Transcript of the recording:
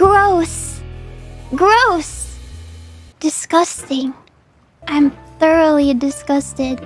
Gross. Gross. Disgusting. I'm thoroughly disgusted.